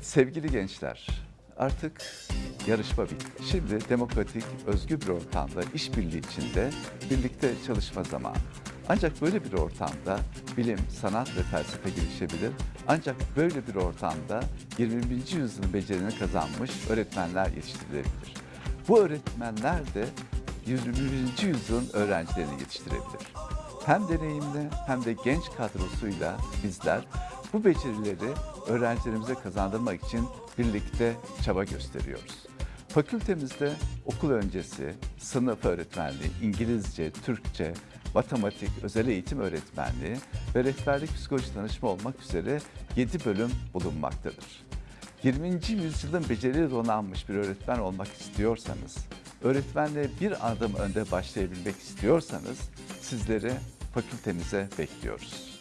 Sevgili gençler, artık yarışma bitti. Şimdi demokratik, özgür bir ortamda, işbirliği içinde birlikte çalışma zamanı. Ancak böyle bir ortamda bilim, sanat ve felsefe gelişebilir. Ancak böyle bir ortamda 21. yüzyılın becerini kazanmış öğretmenler yetiştirilebilir. Bu öğretmenler de 21. yüzyılın öğrencilerini yetiştirebilir. Hem deneyimli hem de genç kadrosuyla bizler bu becerileri öğrencilerimize kazandırmak için birlikte çaba gösteriyoruz. Fakültemizde okul öncesi, sınıf öğretmenliği, İngilizce, Türkçe, matematik, özel eğitim öğretmenliği ve rehberlik psikoloji danışma olmak üzere 7 bölüm bulunmaktadır. 20. yüzyılın beceriyle donanmış bir öğretmen olmak istiyorsanız, öğretmenle bir adım önde başlayabilmek istiyorsanız sizleri fakültemize bekliyoruz.